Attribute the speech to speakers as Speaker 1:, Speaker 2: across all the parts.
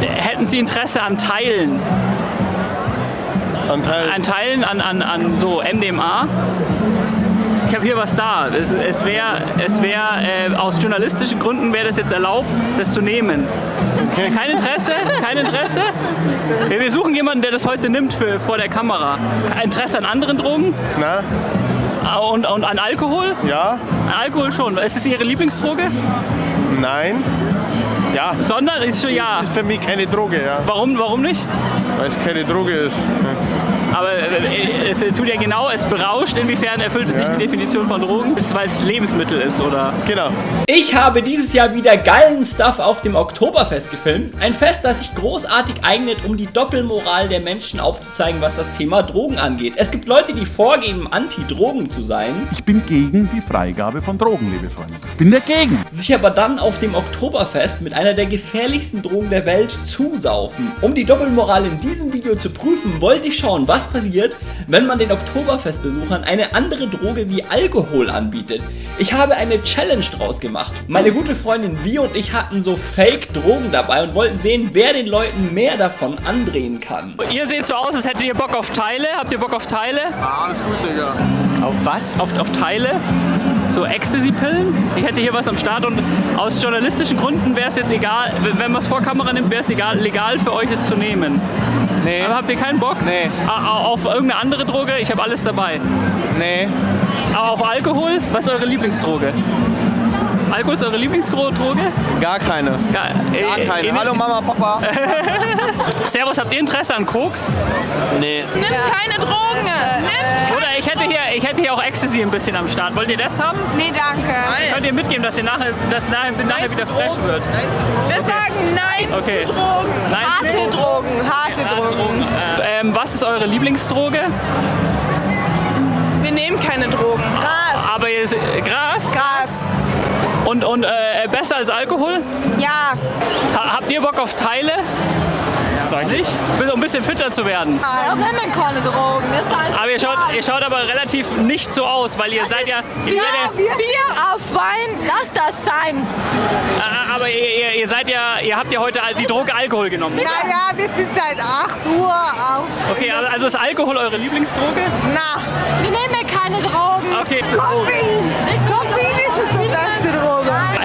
Speaker 1: Hätten Sie Interesse an Teilen?
Speaker 2: An Teil.
Speaker 1: An Teilen, an, an, an so MDMA? Ich habe hier was da. Es, es wäre, es wär, äh, aus journalistischen Gründen wäre das jetzt erlaubt, das zu nehmen.
Speaker 2: Okay.
Speaker 1: Kein Interesse? Kein Interesse? Wir suchen jemanden, der das heute nimmt für, vor der Kamera. Interesse an anderen Drogen?
Speaker 2: Na?
Speaker 1: Ah, Und, und an Alkohol?
Speaker 2: Ja?
Speaker 1: An Alkohol schon. Ist es Ihre Lieblingsdroge?
Speaker 2: Nein? Ja.
Speaker 1: Sondern ist schon ja.
Speaker 2: Ist für mich keine Droge, ja.
Speaker 1: Warum, warum nicht?
Speaker 2: Weil es keine Droge ist.
Speaker 1: Aber äh, es tut ja genau, es berauscht. Inwiefern erfüllt es nicht
Speaker 2: Ja.
Speaker 1: die Definition von Drogen? Ist es, weil es Lebensmittel ist, oder?
Speaker 2: Genau.
Speaker 3: Ich habe dieses Jahr wieder geilen Stuff auf dem Oktoberfest gefilmt. Ein Fest, das sich großartig eignet, um die Doppelmoral der Menschen aufzuzeigen, was das Thema Drogen angeht. Es gibt Leute, die vorgeben, Anti-Drogen zu sein,
Speaker 4: Ich bin gegen die Freigabe von Drogen, liebe Freunde. Bin dagegen.
Speaker 3: sich aber dann auf dem Oktoberfest mit einer der gefährlichsten Drogen der Welt zusaufen. Um die Doppelmoral in diesem Video zu prüfen, wollte ich schauen, was passiert, wenn man den Oktoberfestbesuchern eine andere Droge wie Alkohol anbietet. Ich habe eine Challenge draus gemacht. Meine gute Freundin Vi und ich hatten so Fake-Drogen dabei und wollten sehen, wer den Leuten mehr davon andrehen kann.
Speaker 1: Ihr seht so aus, als hättet ihr Bock auf Teile. Habt ihr Bock auf Teile?
Speaker 2: Alles gut, Digga. Auf was?
Speaker 1: Auf, auf Teile? So Ecstasy-Pillen? Ich hätte hier was am Start und aus journalistischen Gründen wäre es jetzt egal, wenn man es vor Kamera nimmt, wäre es egal, legal für euch es zu nehmen.
Speaker 5: Nee,
Speaker 1: Aber habt ihr keinen Bock?
Speaker 5: Nee.
Speaker 1: Auf irgendeine andere Droge? Ich habe alles dabei.
Speaker 5: nee.
Speaker 1: Aber auf Alkohol? Was ist eure Lieblingsdroge? Alkohol ist eure Lieblingsdroge?
Speaker 5: Gar keine.
Speaker 1: Gar,
Speaker 5: Gar
Speaker 1: äh,
Speaker 5: keine.
Speaker 1: äh,
Speaker 5: Hallo Mama, Papa.
Speaker 1: Servus, habt ihr Interesse an Koks?
Speaker 5: Nee.
Speaker 6: Nimmt keine Drogen. Nimmt
Speaker 1: Oder ich hätte, hier, ich hätte hier auch Ecstasy ein bisschen am Start. Wollt ihr das haben?
Speaker 6: Nee, danke.
Speaker 1: Könnt ihr mitgeben, dass ihr nachher, dass nachher, nachher wieder fresh wird?
Speaker 6: Wir sagen Nein
Speaker 1: Okay.
Speaker 6: zu Drogen.
Speaker 1: Nein
Speaker 6: harte Drogen. Harte Drogen.
Speaker 1: Äh, ähm, was ist eure Lieblingsdroge?
Speaker 6: Wir nehmen keine Drogen. Gras.
Speaker 1: Aber ihr, Gras?
Speaker 6: Gras.
Speaker 1: Besser als Alkohol?
Speaker 6: Ja.
Speaker 1: Ha, habt ihr Bock auf Teile? Sag nicht? Um ein bisschen fitter zu werden.
Speaker 6: Wir nehmen keine Drogen. Wir
Speaker 1: Aber ihr schaut, ihr schaut aber relativ nicht so aus, weil ihr seid ja... Ihr
Speaker 6: Bier,
Speaker 1: seid ja
Speaker 6: Bier auf Wein. Lass das sein.
Speaker 1: aber ihr, ihr, ihr seid ja... Ihr habt ja heute die Droge Alkohol genommen.
Speaker 7: Naja, wir sind seit 8 Uhr auf.
Speaker 1: Okay, also ist Alkohol eure Lieblingsdroge?
Speaker 7: Na,
Speaker 6: Wir nehmen keine Drogen.
Speaker 1: Okay.
Speaker 7: Koffein. Koffein ist schon so beste Droge.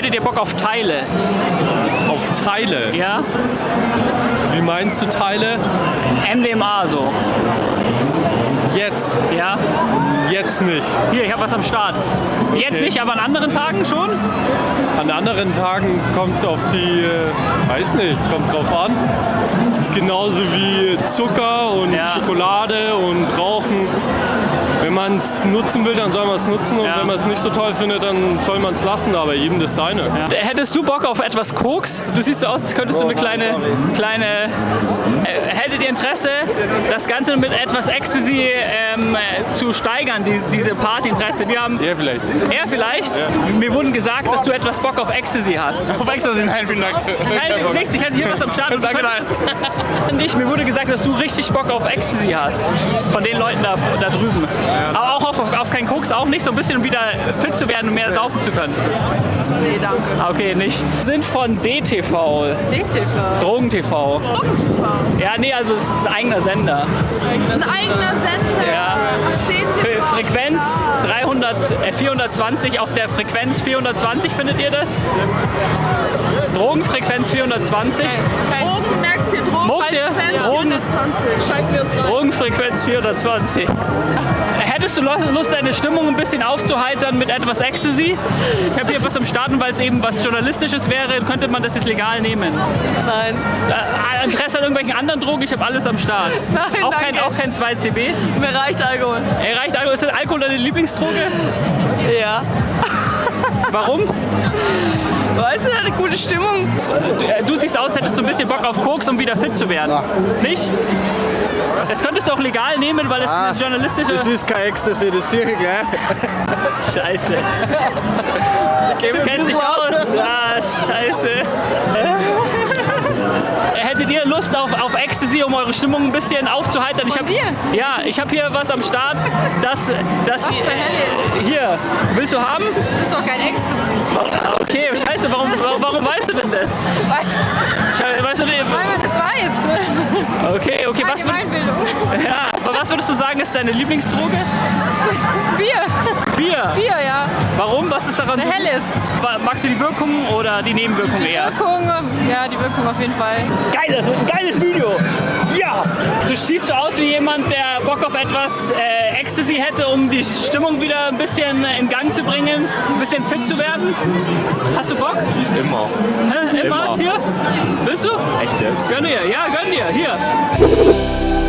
Speaker 1: Hättet ihr Bock auf Teile?
Speaker 8: Auf Teile.
Speaker 1: Ja?
Speaker 8: Wie meinst du Teile?
Speaker 1: MDMA so.
Speaker 8: Jetzt.
Speaker 1: Ja?
Speaker 8: Jetzt nicht.
Speaker 1: Hier, ich habe was am Start. Jetzt
Speaker 8: Okay.
Speaker 1: nicht, aber an anderen Tagen schon?
Speaker 8: An anderen Tagen kommt auf die, äh, weiß nicht, kommt drauf an. Ist genauso wie Zucker und
Speaker 1: Ja.
Speaker 8: Schokolade und Rauchen. Wenn man es nutzen will, dann soll man es nutzen und
Speaker 1: Ja.
Speaker 8: wenn man es nicht so toll findet, dann soll man es lassen, aber jedem das seine.
Speaker 1: Ja. Hättest du Bock auf etwas Koks? Du siehst so aus, als könntest du eine kleine, kleine. Äh, hättet ihr Interesse, das Ganze mit etwas Ecstasy ähm, äh, zu steigern, die, diese Partyinteresse? Wir haben.
Speaker 2: Ja, vielleicht.
Speaker 1: Er vielleicht? Mir wurden gesagt, dass du etwas Bock auf Ecstasy hast.
Speaker 2: Auf Ecstasy, nein, vielen Dank.
Speaker 1: Nein, nichts, ich hatte hier was am Start.
Speaker 2: Danke, nice.
Speaker 1: Und ich, mir wurde gesagt, dass du richtig Bock auf Ecstasy hast. Von den Leuten da, da drüben. Aber auch auf, auf keinen Koks, auch nicht, so ein bisschen wieder fit zu werden und mehr saufen zu können.
Speaker 6: Nee, danke.
Speaker 1: Ah, Okay, nicht. Sind von DTV,
Speaker 6: DTV.
Speaker 1: Drogen-TV. Ja, nee, also es ist ein eigener Sender.
Speaker 6: Ein eigener Sender.
Speaker 1: Ja.
Speaker 6: DTV.
Speaker 1: Für Frequenz 300, äh, 420, auf der Frequenz 420 findet ihr das? Drogenfrequenz 420.
Speaker 6: Drogen, merkst du, Drogen.
Speaker 1: Drogen?
Speaker 6: 420. Schalten wir uns rein.
Speaker 1: Drogenfrequenz 420. Hättest du Lust, deine Stimmung ein bisschen aufzuheitern mit etwas Ecstasy? Ich habe hier was am Starten, weil es eben was Journalistisches wäre, könnte man das jetzt legal nehmen.
Speaker 7: Nein.
Speaker 1: Äh, Interesse an irgendwelchen anderen Drogen? Ich habe alles am Start.
Speaker 7: Nein,
Speaker 1: auch, kein,
Speaker 7: danke.
Speaker 1: auch kein 2CB?
Speaker 7: Mir reicht Alkohol.
Speaker 1: Ey, reicht Alkohol? Ist das Alkohol deine Lieblingsdroge?
Speaker 7: Ja.
Speaker 1: Warum?
Speaker 7: Weißt du, eine gute Stimmung.
Speaker 1: Du, äh, du siehst aus, als hättest du ein bisschen Bock auf Koks, um wieder fit zu werden. Nicht? Das könntest du auch legal nehmen, weil es eine journalistische...
Speaker 2: Das ist kein Ecstasy, das sehe ich gleich.
Speaker 1: Scheiße. Du kennst dich aus. Ah, scheiße. Hättet ihr Lust auf, auf Ecstasy, um eure Stimmung ein bisschen aufzuheitern? Ich hab, Ja, ich habe hier was am Start. Das, das
Speaker 6: zur Hölle?
Speaker 1: hier. Willst du haben?
Speaker 6: Das ist doch kein Ecstasy.
Speaker 1: Okay, scheiße, warum, warum weißt du denn das? Weißt du den?
Speaker 6: Weil man das weiß.
Speaker 1: Okay, okay, was, würd, ja, aber was würdest du sagen, ist deine Lieblingsdroge?
Speaker 6: Bier.
Speaker 1: Bier.
Speaker 6: Bier, ja.
Speaker 1: Warum? Was ist daran
Speaker 6: Eine
Speaker 1: so?
Speaker 6: helles.
Speaker 1: Magst du die Wirkung oder die Nebenwirkung eher?
Speaker 6: Wirkung, ja, die Wirkung auf jeden Fall.
Speaker 1: Geil, das wird ein geiles Video. Ja. Du siehst so aus wie jemand, der Bock auf etwas äh, Ecstasy hätte, um die Stimmung wieder ein bisschen in Gang zu bringen, ein bisschen fit zu werden. Hast du Bock?
Speaker 5: Immer.
Speaker 1: Hä? Immer?
Speaker 5: Immer.
Speaker 1: Hier? Willst du?
Speaker 5: Echt jetzt?
Speaker 1: Gönn dir, ja, gönn dir, hier.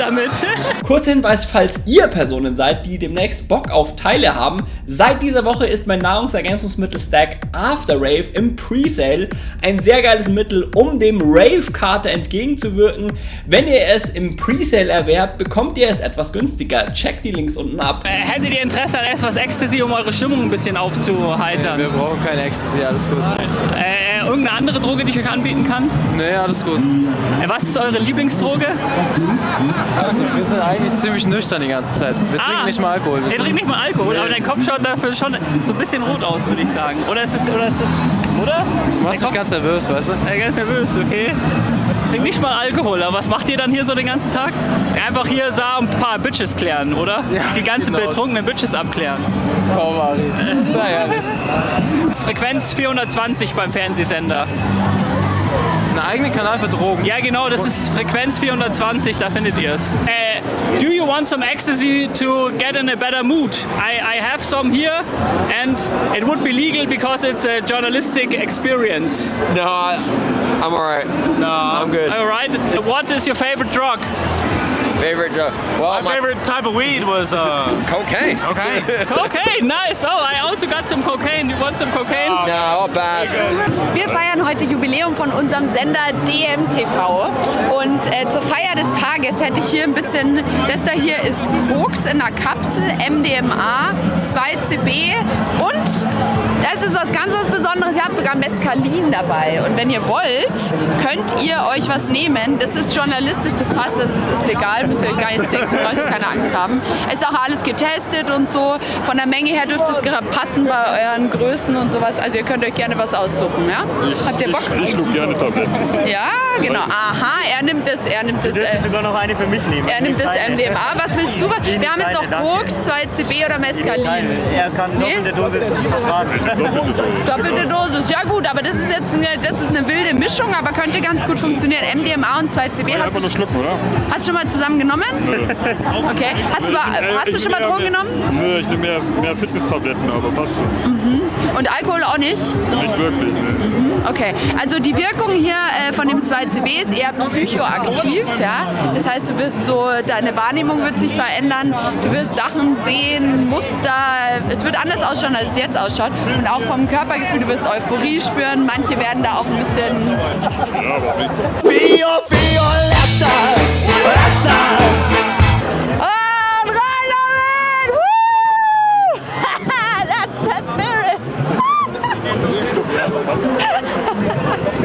Speaker 1: Damit.
Speaker 3: Kurzer Hinweis, falls ihr Personen seid, die demnächst Bock auf Teile haben, seit dieser Woche ist mein Nahrungsergänzungsmittel-Stack After Rave im Presale. Ein sehr geiles Mittel, um dem Rave-Karte entgegenzuwirken. Wenn ihr es im Presale erwerbt, bekommt ihr es etwas günstiger. Checkt die Links unten ab.
Speaker 1: Äh, Hättet ihr Interesse an etwas Ecstasy, um eure Stimmung ein bisschen aufzuheitern?
Speaker 5: Wir brauchen keine Ecstasy, alles gut.
Speaker 1: Äh, irgendeine andere Droge, die ich euch anbieten kann?
Speaker 5: Nee, alles gut.
Speaker 1: Äh, was ist eure Lieblingsdroge?
Speaker 5: Also, wir sind eigentlich ziemlich nüchtern die ganze Zeit. Wir trinken
Speaker 1: Ah.
Speaker 5: nicht mal Alkohol.
Speaker 1: Ihr? trinkt nicht mal Alkohol, aber dein Kopf schaut dafür schon so ein bisschen rot aus, würde ich sagen. Oder ist das, oder ist das, oder?
Speaker 5: Du machst mich ganz nervös, weißt du?
Speaker 1: Äh, ganz nervös, okay. Trink nicht mal Alkohol, aber was macht ihr dann hier so den ganzen Tag? Einfach hier sah ein paar Bitches klären, oder? Die ganzen
Speaker 5: genau.
Speaker 1: betrunkenen Bitches abklären.
Speaker 5: Komm, Ari. Sei ehrlich.
Speaker 1: Frequenz 420 beim Fernsehsender.
Speaker 5: Einen eigenen Kanal für Drogen.
Speaker 1: Ja, genau, das ist Frequenz 420, da findet ihr es. Äh, do you want some ecstasy to get in a better mood? I, I have some here and it would be legal because it's a journalistic experience.
Speaker 5: No, I'm alright. No, I'm good.
Speaker 1: Alright, what is your favorite drug?
Speaker 5: Favorite drug? Well, my
Speaker 2: Favorite type of weed was uh,
Speaker 5: cocaine.
Speaker 2: okay.
Speaker 1: Cocaine, nice. Oh, I also got some cocaine. You want some cocaine?
Speaker 5: No, all bad.
Speaker 9: Wir feiern heute Jubiläum von unserem Sender DMTV und äh, zur Feier des Tages hätte ich hier ein bisschen, das da hier ist Koks in einer Kapsel, MDMA, 2CB und das ist was ganz was Besonderes, ihr habt sogar Mescalin dabei und wenn ihr wollt, könnt ihr euch was nehmen, das ist journalistisch, das passt, das ist legal, müsst ihr euch gar nicht denken, ihr keine Angst haben. Es ist auch alles getestet und so, von der Menge her dürfte es gerade passen bei euren Größen und sowas, also ihr könnt euch gerne was aussuchen, ja? Habt ihr Bock?
Speaker 8: Ich schluck gerne Tabletten.
Speaker 9: Ja, genau. Aha, er nimmt das, er nimmt das, äh,
Speaker 10: sogar noch eine für mich nehmen.
Speaker 9: er nimmt das MDMA. Was willst du? Wir haben jetzt noch Koks, 2CB oder Mescalin.
Speaker 10: Er kann
Speaker 9: Nee?
Speaker 10: doppelte Dosis vertragen.
Speaker 9: Doppelte Dosis, ja gut, aber das ist jetzt eine, das ist eine wilde Mischung, aber könnte ganz gut funktionieren. MDMA und 2CB. Hast du,
Speaker 8: schlucken, oder?
Speaker 9: hast du schon mal zusammen genommen? Okay. Hast du, mal, hast du schon mal Drogen genommen?
Speaker 8: Nö, ich nehme mehr, mehr Fitness-Tabletten, aber passt so.
Speaker 9: Und Alkohol auch nicht?
Speaker 8: Nicht wirklich, ne.
Speaker 9: Okay, also die Wirkung hier äh, von dem 2CB ist eher psychoaktiv, ja. Das heißt, du wirst so, deine Wahrnehmung wird sich verändern, du wirst Sachen sehen, Muster, es wird anders ausschauen, als es jetzt ausschaut. Und auch vom Körpergefühl, du wirst Euphorie spüren, manche werden da auch ein bisschen... Damit! Woo! that's the spirit!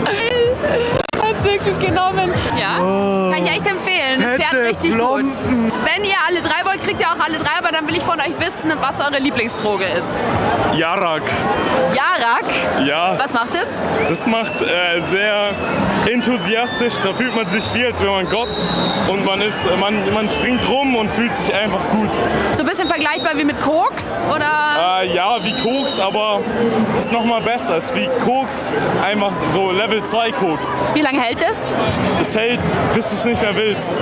Speaker 9: Hat's wirklich genommen. Ja, kann ich echt empfehlen. Es fährt richtig gut. Wenn ihr alle drei wollt, kriegt ihr auch alle drei, aber dann will ich von euch wissen, was eure Lieblingsdroge ist.
Speaker 8: Jarak.
Speaker 9: Jarak,
Speaker 8: Ja,
Speaker 9: was macht es?
Speaker 8: das macht äh, sehr enthusiastisch. Da fühlt man sich wie, als wäre man Gott. Und man, ist, man, man springt rum und fühlt sich einfach gut.
Speaker 9: So ein bisschen vergleichbar wie mit Koks oder?
Speaker 8: Äh, ja, wie Koks, aber ist noch mal besser. Ist wie Koks, einfach so Level 2 Koks.
Speaker 9: Wie lange hält es?
Speaker 8: Es hält, bis du es nicht mehr willst.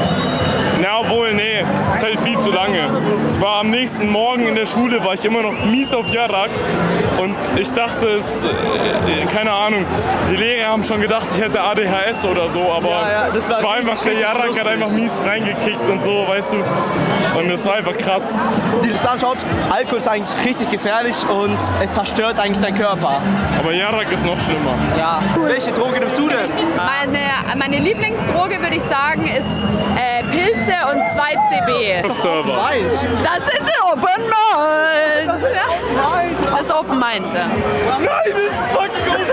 Speaker 8: Na, obwohl, nee, es hält viel zu lange. War am nächsten Morgen in der Schule, war ich immer noch mies auf Jarak und ich dachte, es, äh, keine Ahnung, die Lehrer haben schon gedacht, ich hätte ADHS oder so, aber
Speaker 5: ja, das war
Speaker 8: es war einfach, der Jarak hat einfach mies reingekickt und so, weißt du. Und es war einfach krass.
Speaker 5: Die das anschaut, Alkohol ist eigentlich richtig gefährlich und es zerstört eigentlich deinen Körper.
Speaker 8: Aber Jarak ist noch schlimmer.
Speaker 5: Ja. Welche Droge nimmst du denn?
Speaker 9: Meine, meine Lieblingsdroge, würde ich sagen, ist äh, Pilze und 2CB.
Speaker 8: Server.
Speaker 5: Weint.
Speaker 9: Das ist Open Mind. Ja. Das ist Open Mind.
Speaker 8: Nein, das ist fucking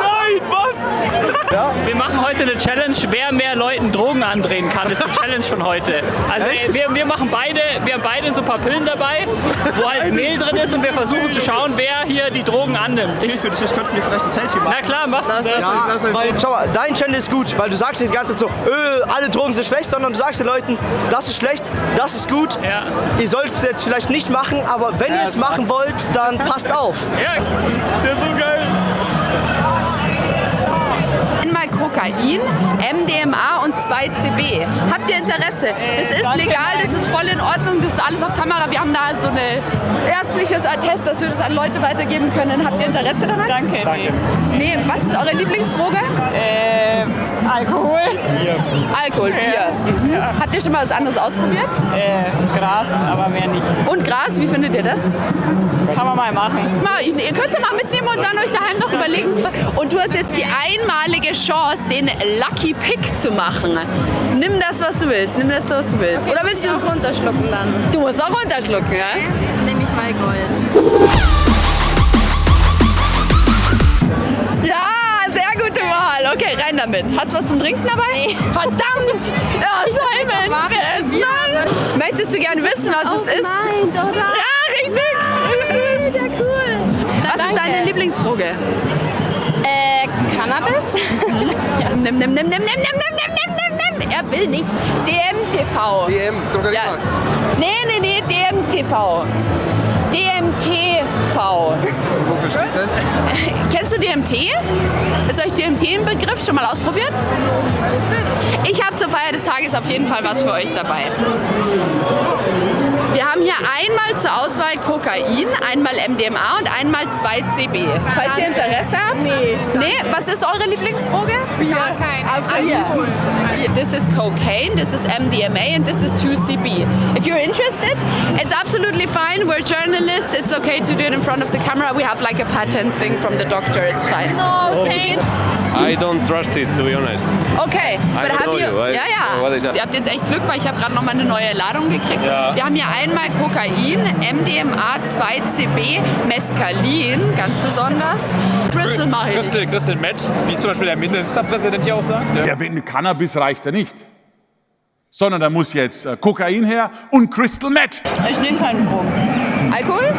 Speaker 8: Nein, was?
Speaker 1: Wir machen heute eine Challenge wer mehr Leuten Drogen andrehen kann, ist die Challenge von heute. Also
Speaker 5: Echt?
Speaker 1: wir, wir machen beide, wir haben beide so ein paar Pillen dabei, wo halt Mehl drin ist und wir versuchen zu schauen, wer hier die Drogen annimmt.
Speaker 5: Ich für dich, ich könnte mir vielleicht ein Selfie machen.
Speaker 1: Na klar, mach das.
Speaker 5: Ja, weil, schau mal, dein Channel ist gut, weil du sagst nicht die ganze Zeit so, öh, alle Drogen sind schlecht, sondern du sagst den Leuten, das ist schlecht, das ist gut.
Speaker 1: Ja.
Speaker 5: Ihr sollt es jetzt vielleicht nicht machen, aber wenn ihr es machen wollt, dann passt auf.
Speaker 1: Ja,
Speaker 8: Ist ja so geil.
Speaker 9: Kokain, MDMA und 2CB. Habt ihr Interesse? Das ist legal, das ist voll in Ordnung, das ist alles auf Kamera. Wir haben da halt so ein ärztliches Attest, dass wir das an Leute weitergeben können. Habt ihr Interesse daran?
Speaker 6: Danke. Danke.
Speaker 9: Nee, was ist eure Lieblingsdroge?
Speaker 6: Äh, Alkohol,
Speaker 9: Alkohol, Bier. Mhm. Habt ihr schon mal was anderes ausprobiert?
Speaker 6: äh, Gras, aber mehr nicht.
Speaker 9: Und Gras, wie findet ihr das?
Speaker 6: Kann man mal machen.
Speaker 9: Mal, ihr könnt es mal mitnehmen und dann euch daheim noch überlegen. Und du hast jetzt die einmalige Chance, den Lucky Pick zu machen machen. Nimm das, was du willst. Nimm das, was du willst. Okay, Oder willst du.
Speaker 6: auch runterschlucken dann.
Speaker 9: Du musst auch runterschlucken, ja?
Speaker 6: Okay, dann nehme ich mal Gold.
Speaker 9: Ja, sehr gute Wahl. Okay, rein damit. Hast du was zum Trinken dabei?
Speaker 6: Nee.
Speaker 9: Verdammt! Ja, oh, Simon! Nein. Möchtest du gerne wissen, was es ist?
Speaker 6: Nein, oder?
Speaker 9: Ja, richtig! Nein.
Speaker 6: Ja, cool!
Speaker 9: Was ist deine Lieblingsdroge?
Speaker 6: Cannabis.
Speaker 9: Nimm, nimm, nimm, nimm, nimm, nimm, nimm, nimm nimm. Er will nicht. DMTV.
Speaker 11: DM,
Speaker 9: Ja. Nee, nee, nee, DMTV. DMTV.
Speaker 11: Wofür steht das?
Speaker 9: Kennst du DMT? Ist euch DMT ein Begriff? Schon mal ausprobiert? Ich habe zur Feier des Tages auf jeden Fall was für euch dabei. Wir haben hier einmal zur Auswahl Kokain, einmal MDMA und einmal 2CB. Falls ihr Interesse habt? Nee. Nee? Was ist eure Lieblingsdroge? Bier. Auf Bier. This is cocaine, this is MDMA and this is 2CB. If you're interested, it's absolutely fine. We're journalists. It's okay to do it in front of the camera. We have like a patent thing from the doctor. It's fine. Okay.
Speaker 12: I don't trust it, to be honest.
Speaker 9: Okay,
Speaker 12: I
Speaker 9: but have
Speaker 12: know
Speaker 9: you?
Speaker 12: you. I
Speaker 9: Ja, ja. Ihr habt jetzt echt Glück, weil ich habe gerade noch mal eine neue Ladung gekriegt.
Speaker 8: Ja.
Speaker 9: Wir haben hier einmal Kokain, MDMA, 2CB, Mescalin, ganz besonders. Crystal mache ich.
Speaker 12: Crystal, Crystal Meth, wie zum Beispiel der Ministerpräsident hier auch sagt.
Speaker 4: Ja, wenn Cannabis reicht ja nicht. Sondern da muss jetzt äh, Kokain her und Crystal Meth.
Speaker 9: Ich nehme keinen Drogen. Alkohol?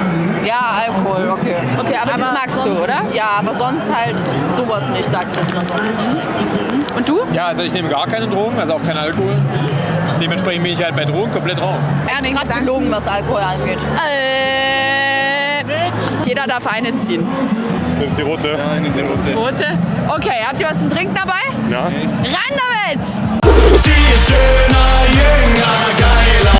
Speaker 7: Ja, Alkohol, okay.
Speaker 9: Okay, aber, das magst du,
Speaker 7: sonst,
Speaker 9: oder?
Speaker 7: Ja, aber sonst halt sowas nicht, sagt sie.
Speaker 9: Und du?
Speaker 12: Ja, also ich nehme gar keine Drogen, also auch keinen Alkohol. Dementsprechend bin ich halt bei Drogen komplett raus.
Speaker 7: Er hat gerade gelogen, was Alkohol angeht.
Speaker 9: Äh, jeder darf eine ziehen.
Speaker 8: Ist die rote. Ja, ich nehme die rote.
Speaker 9: Rote? Okay, habt ihr was zum Trinken dabei?
Speaker 8: Ja.
Speaker 9: Rein damit!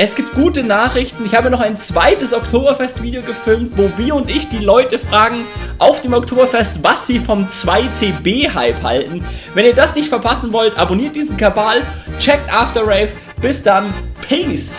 Speaker 3: Es gibt gute Nachrichten. Ich habe noch ein zweites Oktoberfest-Video gefilmt, wo wir und ich die Leute fragen auf dem Oktoberfest, was sie vom 2CB-Hype halten. Wenn ihr das nicht verpassen wollt, abonniert diesen Kabal, checkt After Rave. Bis dann, Peace!